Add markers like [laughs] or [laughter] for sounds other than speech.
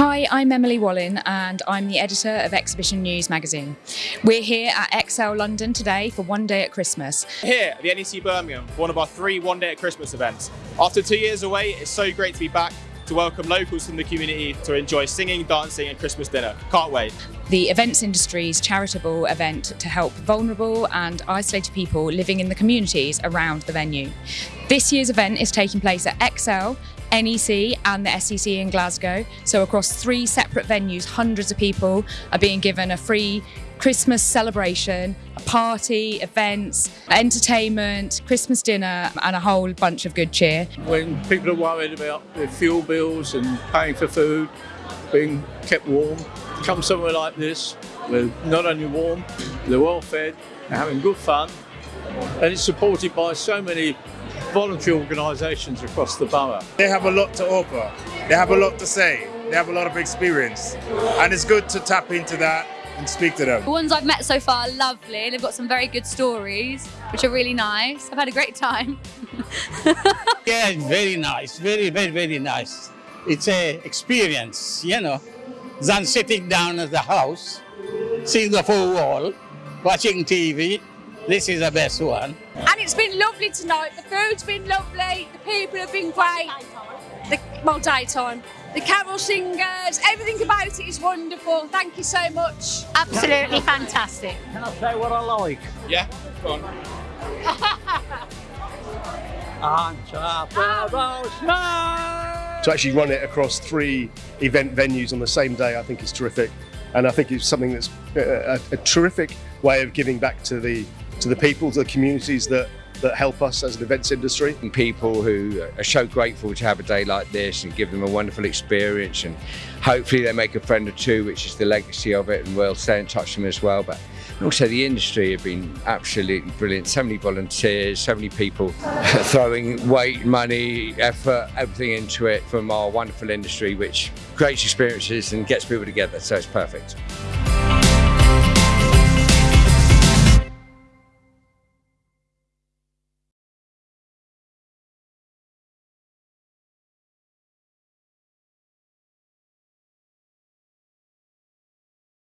I'm Emily Wallin and I'm the editor of Exhibition News magazine. We're here at Excel London today for One Day at Christmas. Here at the NEC Birmingham for one of our three One Day at Christmas events. After two years away, it's so great to be back to welcome locals from the community to enjoy singing, dancing and Christmas dinner. Can't wait. The events industry's charitable event to help vulnerable and isolated people living in the communities around the venue. This year's event is taking place at Excel, NEC and the SEC in Glasgow. So across three separate venues, hundreds of people are being given a free Christmas celebration, a party, events, entertainment, Christmas dinner, and a whole bunch of good cheer. When people are worried about their fuel bills and paying for food, being kept warm, come somewhere like this, they're not only warm, they're well fed, they're having good fun, and it's supported by so many voluntary organisations across the borough. They have a lot to offer, they have a lot to say, they have a lot of experience, and it's good to tap into that and speak to them. The ones I've met so far are lovely. They've got some very good stories, which are really nice. I've had a great time. [laughs] yeah, very nice. Very, very, very nice. It's a experience, you know, than sitting down at the house, seeing the full wall, watching TV. This is the best one. And it's been lovely tonight. The food's been lovely. The people have been great. The, well, daytime the carol singers, everything about it is wonderful. Thank you so much. Absolutely fantastic. Can I say what I like? Yeah, go on. [laughs] to actually run it across three event venues on the same day, I think is terrific. And I think it's something that's a, a, a terrific way of giving back to the to the people, to the communities that that help us as an events industry. And people who are so grateful to have a day like this and give them a wonderful experience and hopefully they make a friend or two, which is the legacy of it and we'll stay in touch with them as well. But also the industry have been absolutely brilliant. So many volunteers, so many people [laughs] throwing weight, money, effort, everything into it from our wonderful industry, which creates experiences and gets people together. So it's perfect.